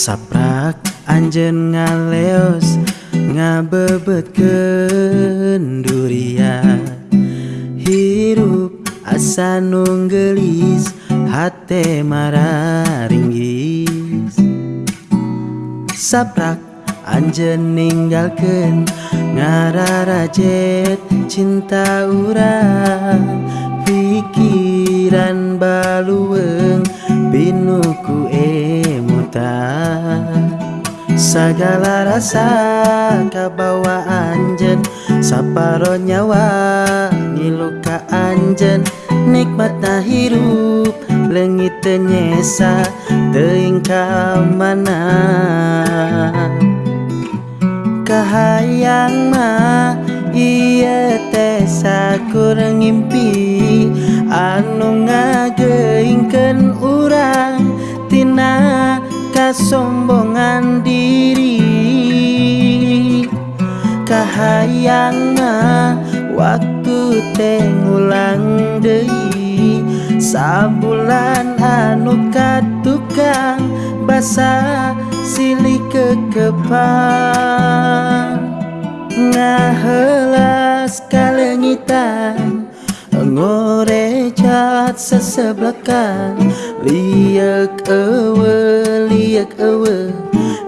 saprak Anjen ngaleos ngabebet duria hirup asa nunggelis hate mararinggis saprak Anjen ninggalkan ngararajet cinta urang pikiran baluwe segala rasa kabawa Anjen saparo nyawa ngiluka Anjen. Nikmat na hirup lengit tenyesa teing mana? Kahayang ma iya teh kurang ngimpi. Anu ngageuingkeun urang tina kasombongan diri. Kahayang mah waktu teh ngulang deui. Sabulan anu katukang basa silih kekepang ngahelas kalengitan ngorecat sesebelakan liak ewe liak ewe.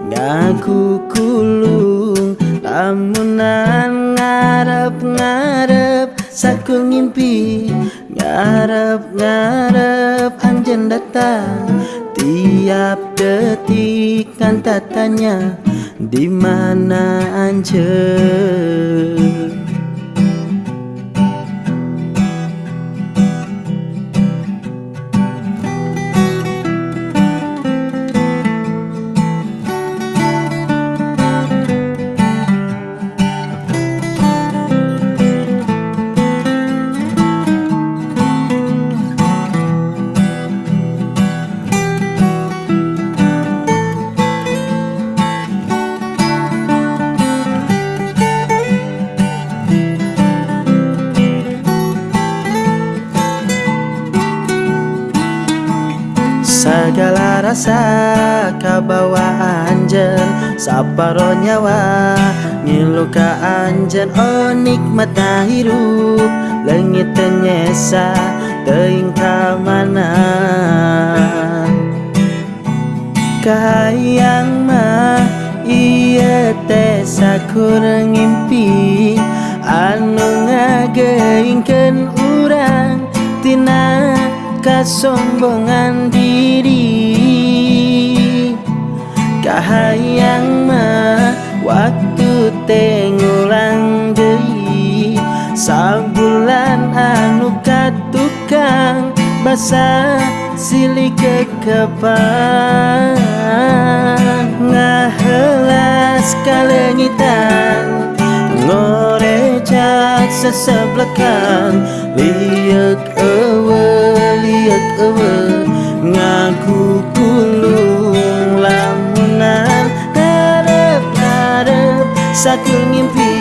Ngaku kulung lamunan ngarep ngarep saku ngimpi. Ngarep ngarep anjen datang tiap detik kan tatanya di mana anjen Segala rasa kabawa anjen Saparo nyawa Ngiluka anjen Oh nikmat hirup Lengit tenyesa Teing mana? Kahayang mah Iya teh sakurang Tina kasombongan diri. Kahayang mah waktu tengulang deui. Sabulan anu katukang basa silih kekepang Ngahelas kalengitan ngorecat seseblekan liek ewe ngaku kulung lamunan ngarep ngarep saku ngimpi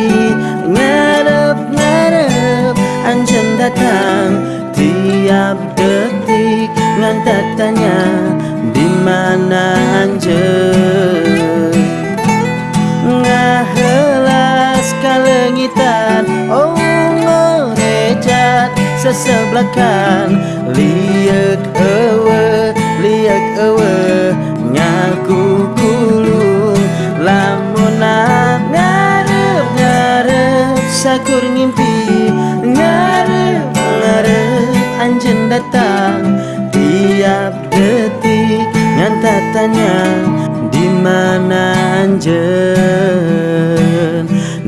ngarep ngarep anjen datang tiap detik ngan tanya di mana sesebelakan. Liek ewe liek ewe ngaku kulung lamunan ngarep ngarep sakur ngimpi. Ngarep ngarep anjen datang. Tiap detik ngan tanya di mana anjen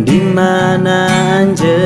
di mana anjen